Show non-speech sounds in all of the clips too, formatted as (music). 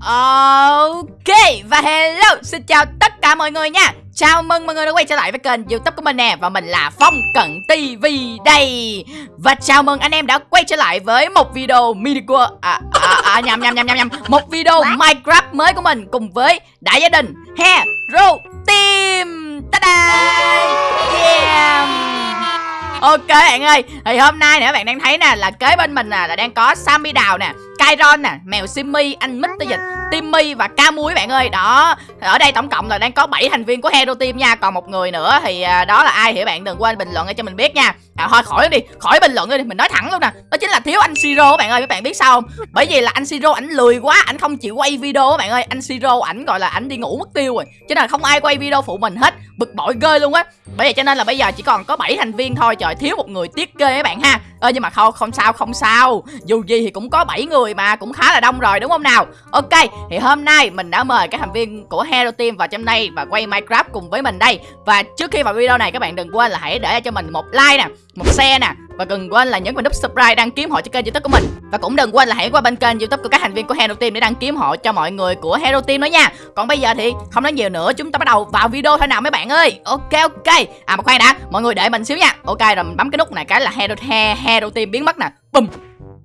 Ok và hello xin chào tất cả mọi người nha. Chào mừng mọi người đã quay trở lại với kênh youtube của mình nè Và mình là Phong Cận TV đây. Và chào mừng anh em đã quay trở lại với một video mini của à, à, à, nhầm nhầm nhầm nhầm nhầm. Một video Minecraft mới của mình cùng với đại gia đình Hero Team. Ta-da! Yeah. Ok bạn ơi. Thì hôm nay nè các bạn đang thấy nè Là kế bên mình nè là đang có Sammy Đào nè Kyron nè, mèo Simmy, anh Mr. Dịch, Timmy và Ca Muối bạn ơi. Đó, ở đây tổng cộng là đang có 7 thành viên của Hero Team nha. Còn một người nữa thì à, đó là ai thì bạn đừng quên bình luận cho mình biết nha. À, thôi khỏi đi, khỏi bình luận đi, mình nói thẳng luôn nè. Đó chính là thiếu anh Siro các bạn ơi, các bạn biết sao không? Bởi vì là anh Siro ảnh lười quá, ảnh không chịu quay video các bạn ơi. Anh Siro ảnh gọi là ảnh đi ngủ mất tiêu rồi. Cho nên là không ai quay video phụ mình hết. Bực bội ghê luôn á. Bởi vậy cho nên là bây giờ chỉ còn có 7 thành viên thôi, trời thiếu một người tiếc ghê các bạn ha. Ơ nhưng mà không không sao không sao. Dù gì thì cũng có 7 người mà cũng khá là đông rồi đúng không nào Ok thì hôm nay mình đã mời các thành viên của Hero Team vào trong đây Và quay Minecraft cùng với mình đây Và trước khi vào video này các bạn đừng quên là hãy để cho mình một like nè Một share nè và đừng quên là nhấn vào nút subscribe đăng ký họ cho kênh youtube của mình. Và cũng đừng quên là hãy qua bên kênh youtube của các thành viên của Hero Team để đăng ký họ cho mọi người của Hero Team đó nha. Còn bây giờ thì không nói nhiều nữa chúng ta bắt đầu vào video thôi nào mấy bạn ơi. Ok ok. À mà khoan đã mọi người để mình xíu nha. Ok rồi mình bấm cái nút này cái là Hero, Hero Team biến mất nè. Bùm.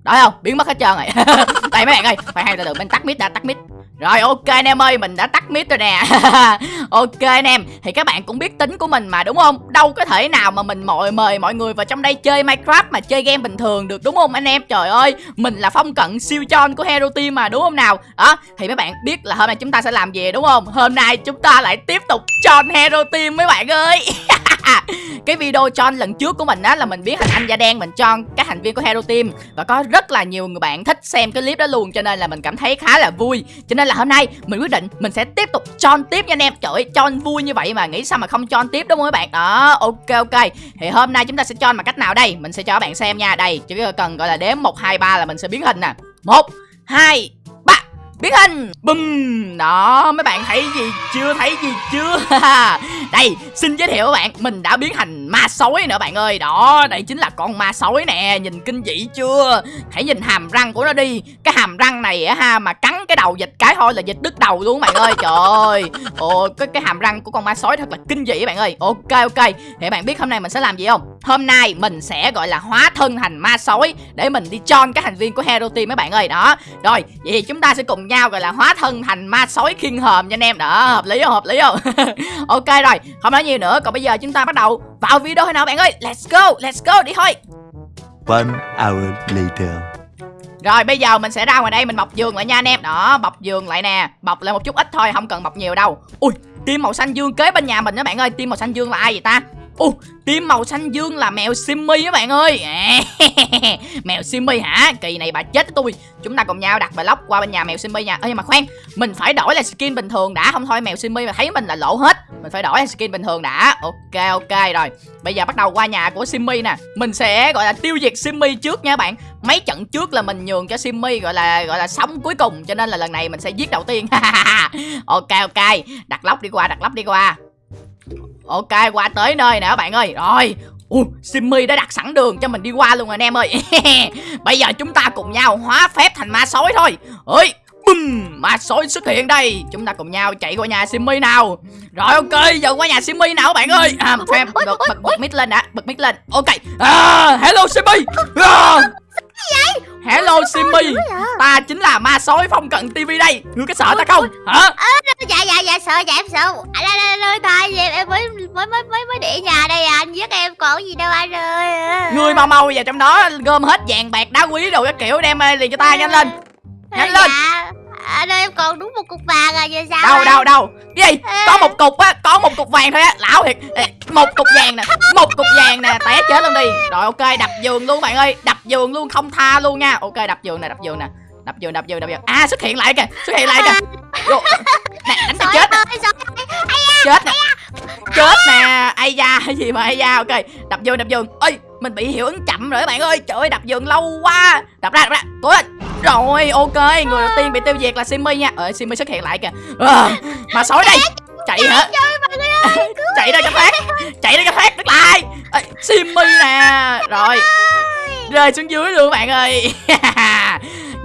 Đó không? Biến mất hết trơn rồi. (laughs) Đây mấy bạn ơi phải hay là được mình tắt mic đã tắt mic rồi, ok anh em ơi, mình đã tắt mic rồi nè. (laughs) Ok anh em, Thì các bạn cũng biết tính của mình mà, đúng không? Đâu có thể nào mà mình mời mời mọi người vào trong đây chơi Minecraft mà chơi game bình thường được, đúng không anh em? Trời ơi, Mình là phong cận siêu chon của Hero Team mà, đúng không nào? Đó, thì mấy bạn biết là hôm nay chúng ta sẽ làm gì, đúng không? Hôm nay chúng ta lại tiếp tục chon Hero Team, mấy bạn ơi. (laughs) À, cái video chon lần trước của mình á, là mình biết hình anh da đen, mình chon các thành viên của Hero Team. Và có rất là nhiều người bạn thích xem cái clip đó luôn, cho nên là mình cảm thấy khá là vui. Cho nên là hôm nay mình quyết định mình sẽ tiếp tục chon tiếp nha anh em. Trời ơi chon vui như vậy mà nghĩ sao mà không chon tiếp đúng không các bạn? Đó, ok ok. Thì hôm nay chúng ta sẽ chon bằng cách nào đây? Mình sẽ cho các bạn xem nha. Đây, chỉ cần gọi là đếm một, hai, ba là mình sẽ biến hình nè. Một, hai biến hình. Bùm. Đó, mấy bạn thấy gì chưa? Thấy gì chưa? (laughs) Đây, xin giới thiệu các bạn, mình đã biến thành ma sói nữa bạn ơi. Đó, đây chính là con ma sói nè. Nhìn kinh dị chưa? Hãy nhìn hàm răng của nó đi. Cái hàm răng này á ha, mà cắn cái đầu dịch cái thôi là dịch đứt đầu luôn bạn ơi. Trời ơi. Ồ, cái cái hàm răng của con ma sói thật là kinh dị bạn ơi. Ok ok. Thì bạn biết hôm nay mình sẽ làm gì không? Hôm nay mình sẽ gọi là hóa thân thành ma sói để mình đi chon các thành viên của hero team mấy bạn ơi. Đó. Rồi vậy thì chúng ta sẽ cùng nhau gọi là hóa thân thành ma sói khiên hòm nha anh em. Đó hợp lý không? Hợp lý không? (laughs) Ok rồi không nói nhiều nữa. Còn bây giờ chúng ta bắt đầu vào video thôi nào bạn ơi? Let's go let's go đi thôi. One hour later. Rồi bây giờ mình sẽ ra ngoài đây mình bọc giường lại nha anh em. Đó bọc giường lại nè. Bọc lại một chút ít thôi không cần bọc nhiều đâu. Ui tim màu xanh dương kế bên nhà mình đó bạn ơi. Tim màu xanh dương là ai vậy ta Ồ, tim màu xanh dương là mèo Simmy các bạn ơi. À, (laughs) mèo Simmy hả? Kỳ này bà chết tôi. Chúng ta cùng nhau đặt bài lóc qua bên nhà mèo Simmy nha. Ê nhưng mà khoan, mình phải đổi là skin bình thường đã. Không thôi mèo Simmy mà thấy mình là lỗ hết. Mình phải đổi là skin bình thường đã. Ok ok rồi. Bây giờ bắt đầu qua nhà của Simmy nè. Mình sẽ gọi là tiêu diệt Simmy trước nha bạn. Mấy trận trước là mình nhường cho Simmy gọi là gọi là sống cuối cùng. Cho nên là lần này mình sẽ giết đầu tiên. (laughs) Ok ok. Đặt lóc đi qua, đặt lóc đi qua. Ok qua tới nơi nè các bạn ơi. Rồi. Ui, Simmy đã đặt sẵn đường cho mình đi qua luôn rồi anh em ơi. (laughs) Bây giờ chúng ta cùng nhau hóa phép thành ma sói thôi. Ơi Bum, ma sói xuất hiện đây. Chúng ta cùng nhau chạy qua nhà Simmy nào. Rồi ok, giờ qua nhà Simmy nào các bạn ơi? À, Phép, bật, bật, bật mic lên đã Bật mic lên, ok. À, Hello Simmy. À, vậy? Hello Simmy. Ta chính là ma sói phong cận TV đây. Ngươi có sợ ta không? hả? Dạ dạ dạ sợ dạ em sợ. Anh ơi ơi thôi em mới mới mới mới mới để nhà đây à. Anh giết em còn gì đâu anh ơi. Ngươi mau mau vào trong đó gom hết vàng bạc đá quý đồ cái kiểu đem liền cho ta nhanh lên. Nhanh lên. Dạ anh ơi em còn đúng một cục vàng à giờ sao đâu anh? đâu đâu. Cái gì? Có một cục á có một cục vàng thôi á. Lão thiệt. Một cục vàng nè một cục vàng nè té chết luôn đi. Rồi ok đập giường luôn bạn ơi. Đập giường luôn không tha luôn nha. Ok đập giường nè đập giường nè. Đập giường đập giường đập giường. À xuất hiện lại kìa xuất hiện lại kìa. Nè đánh cho chết nè. chết nè. chết nè. Ai da gì mà ai da. Ok đập giường đập giường. Ơi mình bị hiệu ứng chậm rồi các bạn ơi. Trời ơi đập giường lâu quá. Đập ra đập ra. Cố lên. Rồi ok. Người đầu tiên bị tiêu diệt là Simmy nha. Ờ Simmy xuất hiện lại kìa. À, mà sói đây. Chạy hả? (laughs) Chạy ra cho thoát chạy ra cho thoát đứng lại. À, Simmy nè. Rồi. Rơi xuống dưới luôn bạn ơi (laughs)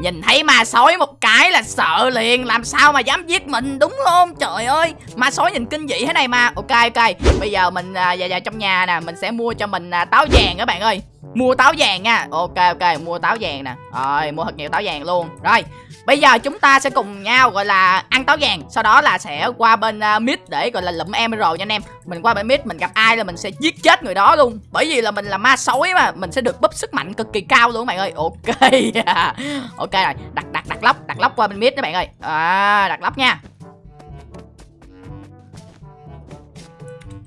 Nhìn thấy ma sói một cái là sợ liền Làm sao mà dám giết mình đúng không? Trời ơi Ma sói nhìn kinh dị thế này mà. Ok ok. Bây giờ mình à, vào, vào trong nhà nè Mình sẽ mua cho mình à, táo vàng các bạn ơi. Mua táo vàng nha. Ok ok mua táo vàng nè. Rồi mua thật nhiều táo vàng luôn. Rồi Bây giờ chúng ta sẽ cùng nhau gọi là ăn táo vàng. Sau đó là sẽ qua bên à, uh, mid để gọi là lụm emerald nha anh em. Mình qua bên mid mình gặp ai là mình sẽ giết chết người đó luôn. Bởi vì là mình là ma sói mà Mình sẽ được búp sức mạnh cực kỳ cao luôn các bạn ơi. Ok. (laughs) Ok rồi đặt đặt đặt lóc đặt lóc qua bên mid các bạn ơi. À, Đặt lóc nha.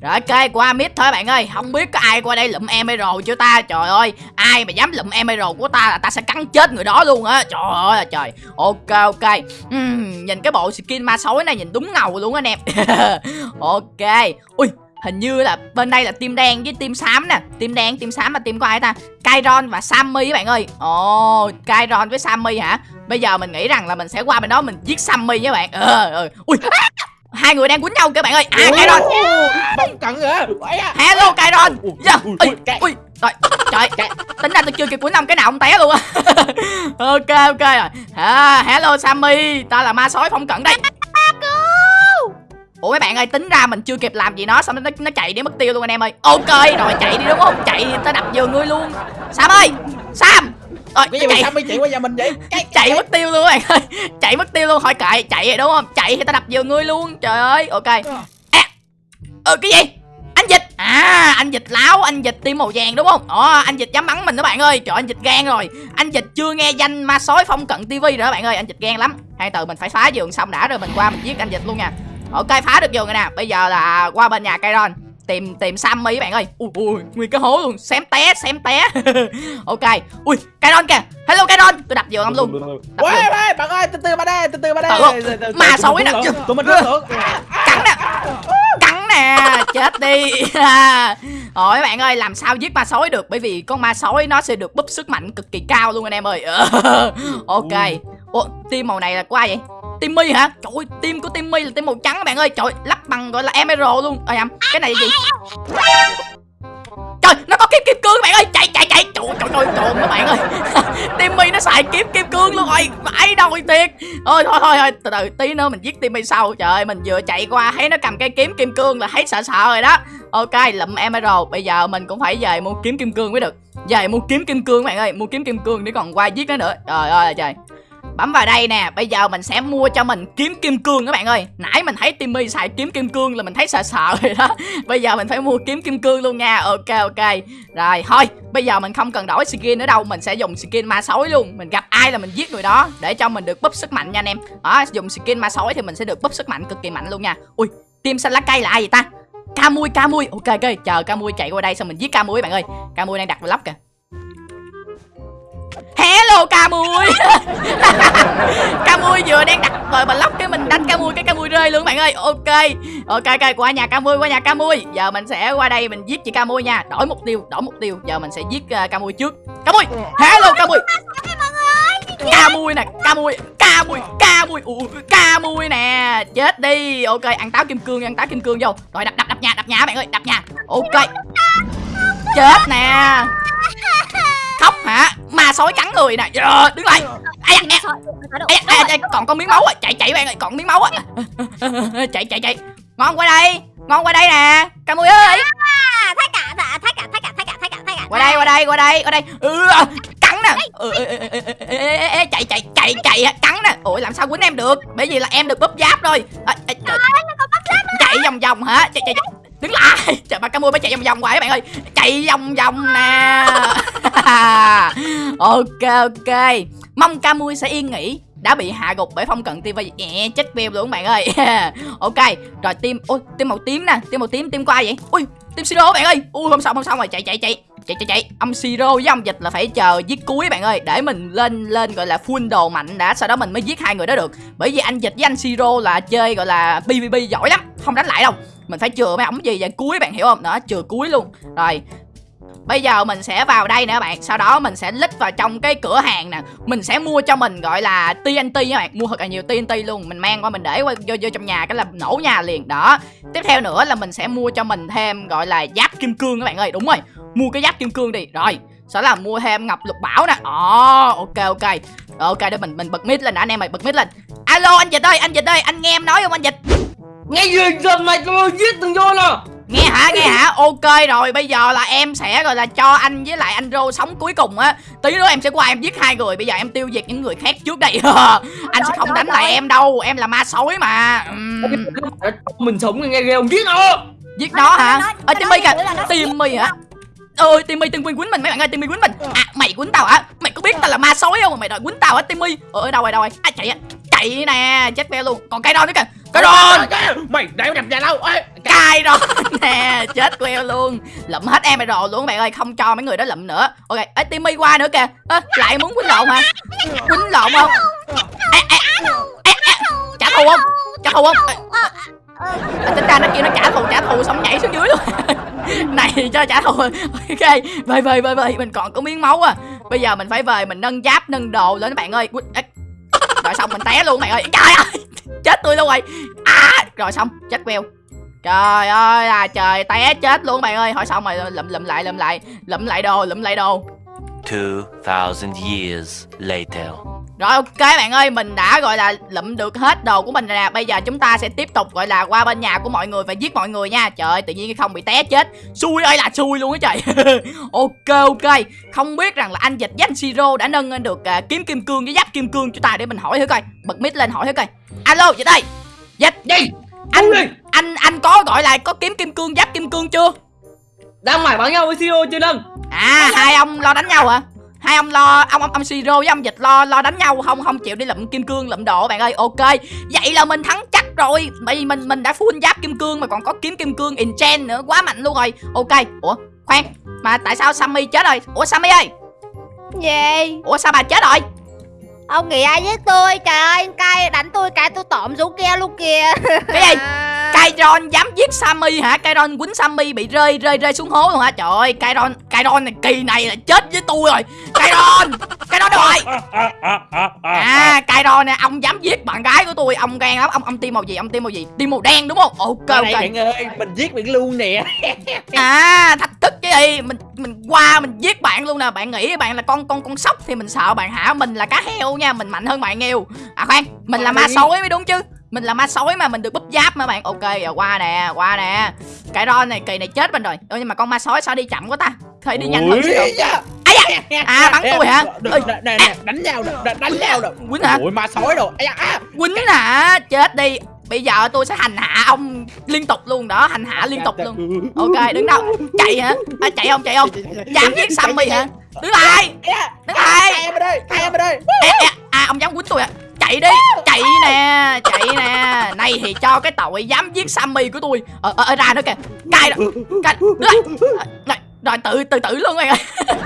Rồi ok qua mid thôi bạn ơi. Không biết có ai qua đây lụm emerald chưa ta? Trời ơi ai mà dám lụm emerald của ta là ta sẽ cắn chết người đó luôn á. Trời ơi là trời. Ok ok. Uhm, Nhìn cái bộ skin ma sói này nhìn đúng ngầu luôn anh (laughs) em Ok. Ui hình như là bên đây là team đen với team xám nè. Team đen team xám và team có ai ta? Kairon và Sammy các bạn ơi. Ồ oh, Kairon với Sammy hả? Bây giờ mình nghĩ rằng là mình sẽ qua bên đó mình giết Sammy với bạn. Ờ ừ. Ui à! Hai người đang quýnh nhau các bạn ơi. À Kairon bóng cận hả hello Kairon dạ. Ui rồi. Trời. Tính ra tôi chưa kịp quýnh ông cái nào ông té luôn á. (laughs) Ok ok rồi. À, hello Sammy. Ta là ma sói phong cận đây. Ủa mấy bạn ơi tính ra mình chưa kịp làm gì nó Xong nó, nó chạy đi mất tiêu luôn anh em ơi. Ok rồi chạy đi đúng không? Chạy đi tới đập giường ngươi luôn. Sam ơi Sam rồi, cái gì chạy... mà sao mới chạy qua nhà mình vậy? Cái, chạy mất tiêu luôn bạn ơi. (laughs) Chạy mất tiêu luôn, hỏi cậy, chạy rồi đúng không? Chạy thì ta đập vừa ngươi luôn. Trời ơi, ok. Ờ. À. Ừ cái gì? Anh dịch. À, anh dịch láo, anh dịch tim màu vàng đúng không? Ồ, anh dịch dám bắn mình đó bạn ơi. Trời anh dịch gan rồi. Anh dịch chưa nghe danh ma sói phong cận tivi rồi đó bạn ơi, anh dịch gan lắm. Hai từ mình phải phá giường xong đã rồi mình qua mình giết anh dịch luôn nha. Ok phá được giường rồi nè. Bây giờ là qua bên nhà Kairon tìm tìm Sammy các bạn ơi. Ui ui nguyên cái hố luôn. Xém té xém té. (laughs) Ok ui Kairon kìa. Hello Kairon tôi đập vô ông luôn. Ui ui bạn ơi từ từ mà đây từ từ mà đây mà xấu nè. tụi mình cắn nè. Cắn nè. Chết đi. (laughs) Ôi các bạn ơi làm sao giết ma sói được? Bởi vì con ma sói nó sẽ được búp sức mạnh cực kỳ cao luôn anh em ơi. (laughs) Ok. Ủa team màu này là của ai vậy Timmy hả? Trời ơi, tim của Timmy là tim màu trắng các bạn ơi. Trời, lắp bằng gọi là emerald luôn. Ơi em, cái này là gì? Trời, nó có kiếm kim cương các bạn ơi. Chạy chạy chạy. Trời trời trời, trời các bạn ơi. (laughs) Timmy nó xài kiếm kim cương luôn rồi. Vãi đòi thiệt. Ôi thôi thôi thôi, từ từ tí nữa mình giết Timmy sau. Trời ơi, mình vừa chạy qua thấy nó cầm cây kiếm kim cương là thấy sợ sợ rồi đó. Ok, lụm emerald. Bây giờ mình cũng phải về mua kiếm kim cương mới được. Về mua kiếm kim cương các bạn ơi, mua kiếm kim cương để còn qua giết nó nữa. Trời ơi trời. Bấm vào đây nè, Bây giờ mình sẽ mua cho mình kiếm kim cương các bạn ơi. Nãy mình thấy Timmy xài kiếm kim cương là mình thấy sợ sợ (laughs) rồi đó. Bây giờ mình phải mua kiếm kim cương luôn nha. Ok ok. Rồi, thôi, Bây giờ mình không cần đổi skin nữa đâu. Mình sẽ dùng skin ma sói luôn. Mình gặp ai là mình giết người đó, Để cho mình được búp sức mạnh nha anh em. Đó, dùng skin ma sói thì mình sẽ được búp sức mạnh cực kỳ mạnh luôn nha. Ui tim xanh lá cây là ai vậy ta? Ca mui ca mui Ok ok, chờ ca mui chạy qua đây xong mình giết ca mui bạn ơi. Ca mui đang đặt vào kìa. Hello ca mui. (laughs) Ca mui vừa đang đặt rồi mà lóc cái mình đánh ca mui cái ca mui rơi luôn bạn ơi. Ok Ok ok qua nhà ca mui qua nhà ca mui. Giờ mình sẽ qua đây mình giết chị ca mui nha. Đổi mục tiêu đổi mục tiêu. Giờ mình sẽ giết uh, ca mui trước. Ca mui Hello ca mui. Ca mui nè Ca mui Ca mui Ca mui. Ủa, Ca mui nè Chết đi. Ok ăn táo kim cương ăn táo kim cương vô. Rồi đập đập đập nhà đập nhà bạn ơi đập nhà. Ok. Chết nè hả? Ma sói cắn người nè. Yeah, đứng lại. Ai ai, ai, còn con miếng máu à chạy chạy bạn ơi còn miếng máu à (laughs) chạy chạy chạy. Ngon qua đây. Ngon qua đây nè. Cà mui ơi. Thái cả thái cả thái cả thái cả thái cả thái cả qua đây qua đây qua đây qua đây. Ừ, cắn nè. Ừ, chạy chạy chạy chạy cắn nè. Ủa làm sao quýnh em được? Bởi vì là em được búp giáp rồi. À, à, chạy vòng vòng hả? Chạy chạy, chạy đứng lại. (laughs) Trời, ba cá mui mới chạy vòng vòng hoài các bạn ơi. Chạy vòng vòng nè. (laughs) Ok ok. Mong ca mui sẽ yên nghỉ. Đã bị hạ gục bởi phong cận tv nhẹ chết view luôn các bạn ơi. (laughs) Ok, rồi tim, ôi, tim màu tím nè. Tim màu tím, tim qua vậy? Ui, tim siro bạn ơi. Ui, không xong không xong rồi chạy chạy chạy. Chạy chạy chạy. Ông siro với ông dịch là phải chờ giết cuối bạn ơi. Để mình lên lên gọi là full đồ mạnh đã. Sau đó mình mới giết hai người đó được. Bởi vì anh dịch với anh siro là chơi gọi là pvp giỏi lắm. Không đánh lại đâu mình phải chừa mấy ống gì vậy? Cuối bạn hiểu không? Đó chừa cuối luôn. Rồi Bây giờ mình sẽ vào đây nè các bạn. Sau đó mình sẽ lít vào trong cái cửa hàng nè. Mình sẽ mua cho mình gọi là TNT các bạn. Mua thật là nhiều TNT luôn. Mình mang qua mình để qua, vô, vô trong nhà cái là nổ nhà liền. Đó. Tiếp theo nữa là mình sẽ mua cho mình thêm gọi là giáp kim cương các bạn ơi. Đúng rồi. Mua cái giáp kim cương đi. Rồi sẽ là mua thêm ngọc lục bảo nè. Ồ ok ok. Ok để mình mình bật mic lên đã anh em ơi bật mic lên. Alo anh dịch ơi anh dịch ơi anh nghe em nói không? Anh dịch nghe gì? Dần này tôi giết từng vô nè. Nghe hả? Nghe hả? Ok rồi bây giờ là em sẽ gọi là cho anh với lại anh rô sống cuối cùng á. Tí nữa em sẽ qua em giết hai người. Bây giờ em tiêu diệt những người khác trước đây. (laughs) Anh sẽ không đánh lại em đâu. Em là ma sói mà. Mình sống nghe ghê không? Giết nó. Giết nó hả? Ở timmy kìa. timmy hả? ơi timmy từng quên quýnh mình mấy bạn ơi. Timmy quýnh mình. À mày quýnh tao hả? Mày có biết tao là ma sói không mà mày đòi quýnh tao hả timmy? Ở đâu rồi đâu rồi. À chạy á. Chạy nè chết beo luôn. Còn cây đòn nữa kìa cây đòn mày đéo đập nhà đâu cay đó. (laughs) Nè chết queo luôn. Lụm hết em rồi luôn bạn ơi không cho mấy người đó lụm nữa. Ok ấy timmy qua nữa kìa. Ơ, lại muốn quýnh lộn hả? Quýnh lộn không? Ê, ê, ê, trả thù không? Trả thù không? À, tính ra nó kia nó trả thù trả thù xong nhảy xuống dưới luôn. (laughs) Này cho trả thù. Ok về về về về mình còn có miếng máu à. Bây giờ mình phải về mình nâng giáp nâng đồ lên các bạn ơi. Rồi xong mình té luôn bạn ơi. Trời ơi chết tôi luôn rồi. À rồi xong chết queo Trời ơi là trời té chết luôn bạn ơi. Hỏi xong rồi lụm lụm lại lụm lại Lụm lại đồ lụm lại đồ. 2,000 years later. Rồi ok bạn ơi Mình đã gọi là lụm được hết đồ của mình rồi nè. Bây giờ chúng ta sẽ tiếp tục gọi là qua bên nhà của mọi người Và giết mọi người nha. Trời ơi tự nhiên không bị té chết. Xui ơi là xui luôn á trời. (laughs) Ok ok. Không biết rằng là anh dịch với anh Siro đã nâng lên được à, kiếm kim cương với giáp kim cương cho ta Để mình hỏi thử coi. Bật mic lên hỏi thử coi. Alo dịch ơi Dịch gì? Anh, đi. anh anh có gọi là có kiếm kim cương giáp kim cương chưa? Đang mải bắn nhau với CEO chưa nâng À hai ông lo đánh nhau hả? Hai ông lo ông ông ông Siro với ông Dịch lo lo đánh nhau không không chịu đi lụm kim cương lụm đồ bạn ơi. Ok. Vậy là mình thắng chắc rồi. Bởi mình mình đã full giáp kim cương mà còn có kiếm kim cương enchant nữa, quá mạnh luôn rồi. Ok. Ủa, khoan. Mà tại sao Sammy chết rồi? Ủa Sammy ơi. Gì? Ủa sao bà chết rồi? Ông nghĩ ai với tôi? Trời ơi, cay đánh tôi cái tôi tộm xuống kia luôn kìa. Cái gì? (laughs) Kairon dám giết Sammy hả? Kairon quýnh Sammy bị rơi rơi rơi xuống hố luôn hả? Trời ơi, Kairon Kairon này kỳ này là chết với tôi rồi. Kairon, Kairon đâu rồi? À, Kairon nè, ông dám giết bạn gái của tôi, ông gan lắm. Ông ông tim màu gì? Ông tim màu gì? Tim màu đen đúng không? Ok ok. bạn ơi mình giết bạn luôn nè À, thách thức chứ gì? Mình mình qua mình giết bạn luôn nè. Bạn nghĩ bạn là con con con sóc thì mình sợ bạn hả? Mình là cá heo nha, mình mạnh hơn bạn nhiều. À khoan, mình là ma sói mới đúng chứ? Mình là ma sói mà mình được búp giáp mà bạn. Ok, giờ qua nè, qua nè. Cái ron này kỳ này chết mình rồi. Ơ nhưng mà con ma sói sao đi chậm quá ta? Thôi đi nhanh hơn xíu. Da? À, bắn tôi hả? Nè, nè, nè, nè, đánh nhau nè, đánh nhau nè Quýnh hả? ui ma sói đồ Ây da, à. Quýnh hả? Chết đi. Bây giờ tôi sẽ hành hạ ông liên tục luôn đó, hành hạ liên tục luôn. Ok, đứng đâu? Chạy hả? À, chạy không? Chạy không? Dám giết Sammy hả? Đứng lại. Đứng lại. em ở đây em ở đây à ông dám quýnh tôi à chạy đi chạy nè chạy nè. Này thì cho cái tội dám giết sammy của tôi. Ờ ờ, ờ ra nữa kìa. Cay rồi cay. Này rồi tự tự tử luôn bạn ơi. (laughs)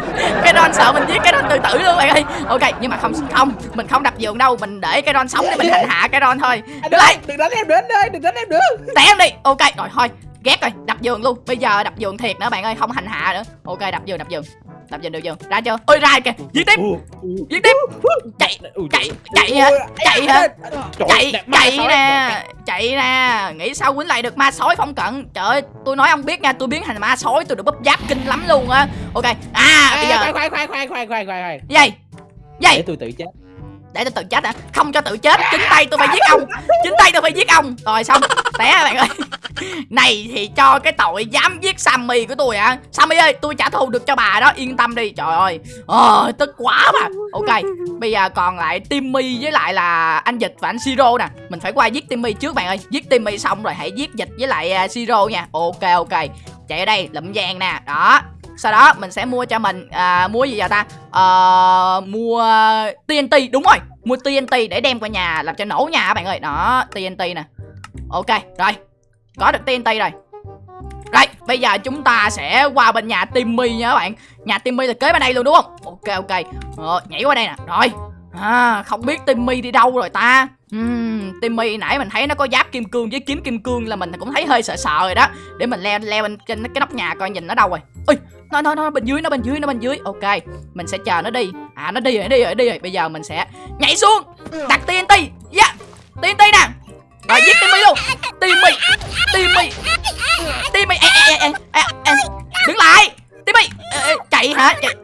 Cái ron sợ mình giết cái ron tự tử luôn bạn ơi. Ok nhưng mà không không mình không đập giường đâu. Mình để cái ron sống để mình hành hạ cái ron thôi. Đứng lại đừng đánh em nữa anh ơi đừng đánh em nữa. Té em đi. Ok rồi thôi ghét rồi đập giường luôn. Bây giờ đập giường thiệt nữa bạn ơi không hành hạ nữa. Ok đập giường đập giường đập giường đập giường ra chưa? Ôi ra kìa. Giết tiếp. Giết tiếp. chạy chạy chạy hả? Chạy hả? Chạy chạy nè. Chạy nè nghĩ sao quýnh lại được ma sói phong cận? Trời ơi tôi nói ông biết nha tôi biến thành ma sói tôi được búp giáp kinh lắm luôn á. Ok. À bây giờ khoan khoan khoan khoan khoan khoan khoan. Gì? Gì? Để tôi tự chết. Để tôi tự chết hả? Không cho tự chết. Chính tay tôi phải giết ông. Chính tay tôi phải giết ông. Rồi xong. Té bạn ơi này thì cho cái tội dám giết sammy của tôi hả? Sammy ơi tôi trả thù được cho bà đó yên tâm đi. Trời ơi. Ờ tức quá mà. Ok bây giờ còn lại timmy với lại là anh dịch và anh siro nè. Mình phải qua giết timmy trước bạn ơi. Giết timmy xong rồi hãy giết dịch với lại uh, siro nha. Ok ok. Chạy ở đây lụm vàng nè. Đó. Sau đó mình sẽ mua cho mình à, mua gì vậy ta? À, mua TNT đúng rồi. Mua TNT để đem qua nhà làm cho nổ nhà bạn ơi? Đó TNT nè. Ok rồi có được TNT rồi rồi bây giờ chúng ta sẽ qua bên nhà Timmy nha các bạn. Nhà Timmy là kế bên đây luôn đúng không? Ok ok. Ờ, nhảy qua đây nè. Rồi. À, không biết Timmy đi đâu rồi ta? Uhm, Timmy nãy mình thấy nó có giáp kim cương với kiếm kim cương là mình cũng thấy hơi sợ sợ rồi đó. Để mình leo leo lên trên cái nóc nhà coi nhìn nó đâu rồi. Ui nó nó nó bên dưới nó bên dưới nó bên dưới. Ok mình sẽ chờ nó đi. À nó đi rồi nó đi rồi nó đi rồi. Bây giờ mình sẽ nhảy xuống. Đặt TNT yeah. TNT nè. Rồi giết Timmy luôn. Timmy Timmy Timmy ê, ê, ê, ê, ê. Đứng lại. Timmy ê, Chạy hả? Chạy,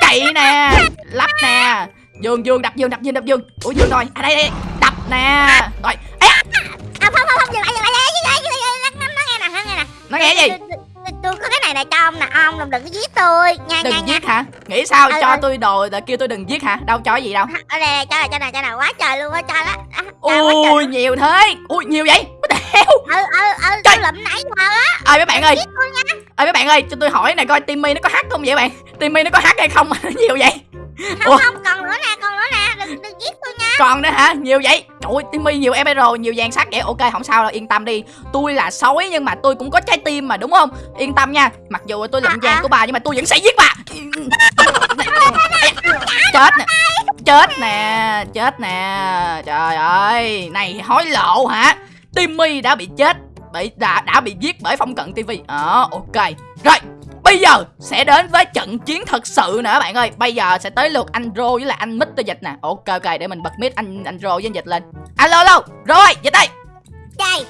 chạy nè. Lắp nè. Giường giường đập giường đập giường đập giường. Ủa giường rồi. À đây đây Đập nè. Rồi. À, Không không không Dừng lại dừng lại. Dừng lại Nó nghe nè. Nó nghe gì? Tôi- có cái này này cho ông nè ông đừng đừng có giết tôi. Nha nha đừng nha giết hả? Nghĩ sao? Ừ, cho ừ. tôi đồ rồi kêu tôi đừng giết hả? Đâu cho gì đâu. Ở đây này, cho này cho này cho này quá trời luôn á cho đó À, quá trời ui nhiều thế. Ui nhiều vậy? Hell? Ừ ừ ừ Trời. lụm nãy giờ á. Ơi mấy bạn ơi. nha. Ơi mấy bạn ơi cho tôi hỏi này coi Timmy nó có hát không vậy bạn? Timmy nó có hát hay không? Mà (laughs) nó nhiều vậy không Ủa? không còn nữa nè còn nữa nè đừng đừng giết tôi nha. Còn nữa hả? Nhiều vậy? Trời ơi Timmy nhiều emerald nhiều vàng sắt vậy. Ok không sao đâu yên tâm đi. Tôi là sói nhưng mà tôi cũng có trái tim mà đúng không? Yên tâm nha. Mặc dù tôi lụm À, vàng à. của bà nhưng mà tôi vẫn sẽ giết bà. (laughs) Chết nè. Chết nè chết nè. Trời ơi này hối lộ hả? Timmy đã bị chết bị đã đã bị giết bởi phong cận TV ờ ok. Rồi bây giờ sẽ đến với trận chiến thật sự nữa bạn ơi. Bây giờ sẽ tới lượt anh Rô với lại anh Mít dịch nè. Ok ok để mình bật mic anh anh Rô với anh dịch lên. Alo alo Rô ơi. Dịch đây. Trời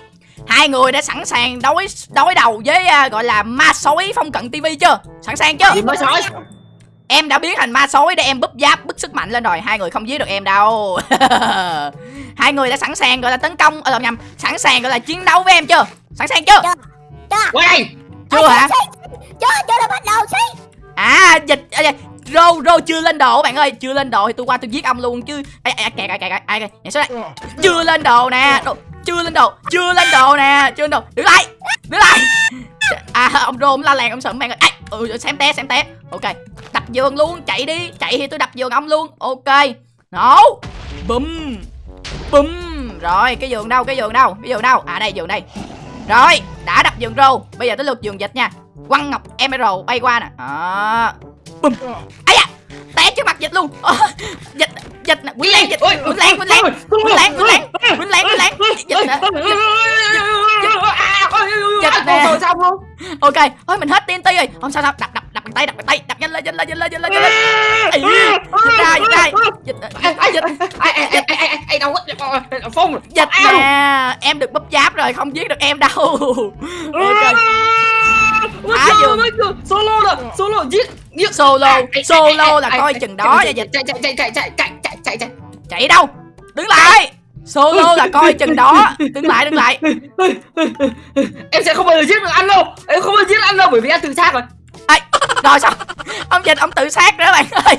hai người đã sẵn sàng đối đối đầu với à, gọi là ma sói phong cận TV chưa? Sẵn sàng chưa? Gì mới sói? Em đã biến thành ma sói để em búp giáp bức sức mạnh lên rồi. Hai người không giết được em đâu. (laughs) Hai người đã sẵn sàng gọi là tấn công ờ nhầm sẵn sàng gọi là chiến đấu với em chưa? Sẵn sàng chưa? Qua đây chưa hả chưa chưa đã bắt đầu xí. À dịch à, dạ, rô rô chưa lên đồ bạn ơi. Chưa lên đồ thì tôi qua tôi giết ông luôn chứ. Ai ai kẹt kẹt kẹt ai kìa nhảy xuống đây? Chưa lên đồ nè. Đồ, chưa lên đồ chưa lên đồ nè. Chưa lên đồ. Đứng lại đứng lại. À ông rô ông la làng ông sợ bạn ơi. Ai ừ xem té xem té. Ok đập giường luôn chạy đi. Chạy thì tôi đập giường ông luôn. Ok. Nổ. Bum bum rồi cái giường đâu cái giường đâu cái giường đâu? À đây giường đây. Rồi đã đập giường rô. Bây giờ tới lượt giường dịch nha quăng ngọc emerald bay qua nè. Đó. Bum ấy da té trước mặt dịch luôn. Ờ, dịch dịch nè quýnh lén dịch. Quýnh lén quýnh lén quýnh lén quýnh lén quýnh lén quýnh lén dịch nè. Dịch nè. Rồi xong luôn ok ôi mình hết TNT rồi. Không sao đâu đập đập đập bằng tay đập bằng tay. Đập nhanh lên nhanh lên nhanh lên nhanh lên nhanh lên. Dịch ra dịch ra. dịch dịch ai ai ai ai ai đâu có phong dịch nè em được búp giáp rồi không giết được em đâu. Ok Phá giường. solo rồi solo giết giết. Solo solo là coi chừng đó nha dịch chạy chạy chạy chạy chạy chạy chạy chạy chạy chạy. Đâu? Đứng lại. Solo là coi chừng đó. (laughs) Đứng lại đứng lại. Em sẽ không bao giờ giết được anh đâu. Em không bao giờ giết anh đâu bởi vì anh tự sát rồi. Ai, rồi sao? Ông dịch ông tự sát nữa bạn ơi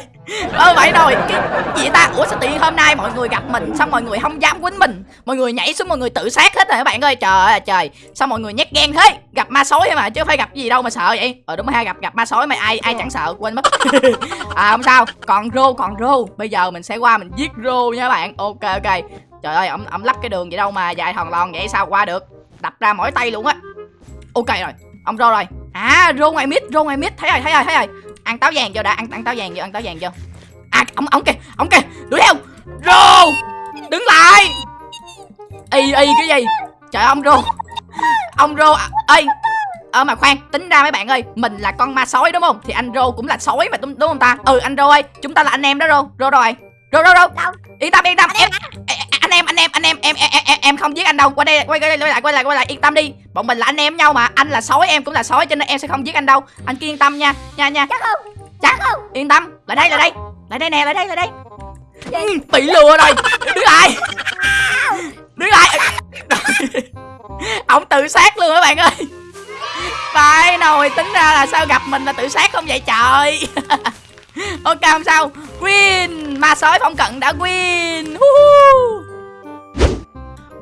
ơ vậy rồi. Cái gì ta? Ủa, sao tự nhiên hôm nay mọi người gặp mình, xong mọi người không dám quýnh mình? Mọi người nhảy xuống, mọi người tự sát hết rồi các bạn ơi? Trời ơi, trời. Sao mọi người nhát gan thế. Gặp ma sói mà, chứ phải gặp gì đâu mà sợ vậy. Ờ đúng rồi ha, gặp gặp ma sói mà ai ai chẳng sợ, quên mất. (laughs) À không sao. Còn rô còn rô. Bây giờ mình sẽ qua mình giết rô nha các bạn. Ok ok. Trời ơi ông ông lắp cái đường vậy đâu mà dài thòn lòn vậy, sao qua được? Đập ra mỗi tay luôn á. Ok rồi. Ông rô rồi. À rô ngoài mít, rô ngoài mít. Thấy rồi thấy rồi thấy rồi ăn táo vàng vô đã ăn ăn táo vàng vô ăn táo vàng vô. À ông ông kìa ông kìa đuổi theo. Rô đứng lại. Y y cái gì? Trời ông rô. Ông rô à, ơi ờ mà khoan tính ra mấy bạn ơi mình là con ma sói đúng không? Thì anh rô cũng là sói mà đúng, đúng không ta? Ừ anh rô ơi chúng ta là anh em đó rô. Rô rồi? Rô rô rô. Yên tâm yên tâm. Em anh em anh em anh em em em em, em không giết anh đâu. Qua đây quay quay quay lại quay lại quay lại. Yên tâm đi. Bọn mình là anh em nhau mà. Anh là sói em cũng là sói cho nên em sẽ không giết anh đâu. Anh cứ yên tâm nha nha nha. Chắc không chắc không. Yên tâm. Lại đây lại đây. Lại đây nè lại đây lại đây. Ừ, bị lừa rồi. Đứng lại. Đứng lại. Ông tự sát luôn các bạn ơi. Phải nồi tính ra là sao gặp mình là tự sát không vậy trời? (laughs) Ok không sao. Win. Ma sói phong cận đã win. Woohoo.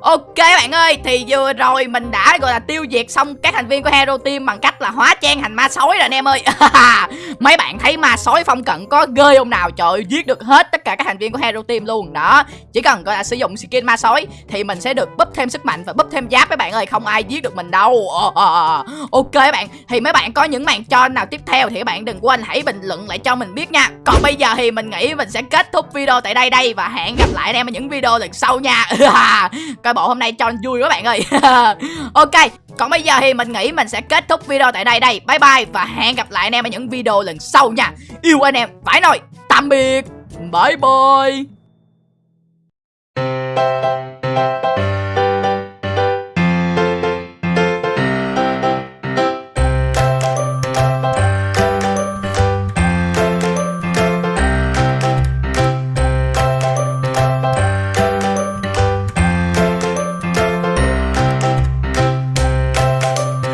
Ok bạn ơi, thì vừa rồi mình đã gọi là tiêu diệt xong các thành viên của Hero Team bằng cách là hóa trang thành ma sói rồi anh em ơi. (laughs) Mấy bạn thấy ma sói phong cận có ghê không nào? Trời ơi, giết được hết tất cả các thành viên của Hero Team luôn. Đó, chỉ cần gọi là sử dụng skin ma sói thì mình sẽ được búp thêm sức mạnh và búp thêm giáp mấy bạn ơi, không ai giết được mình đâu. Ờ, ờ, ờ. Ok bạn, thì mấy bạn có những màn cho nào tiếp theo thì các bạn đừng quên hãy bình luận lại cho mình biết nha. Còn bây giờ thì mình nghĩ mình sẽ kết thúc video tại đây đây và hẹn gặp lại anh em ở những video lần sau nha. (laughs) coi bộ hôm nay cho vui quá bạn ơi. (laughs) Ok, còn bây giờ thì mình nghĩ mình sẽ kết thúc video tại đây đây. Bye bye và hẹn gặp lại anh em ở những video lần sau nha. Yêu anh em, phải nói, tạm biệt. Bye bye.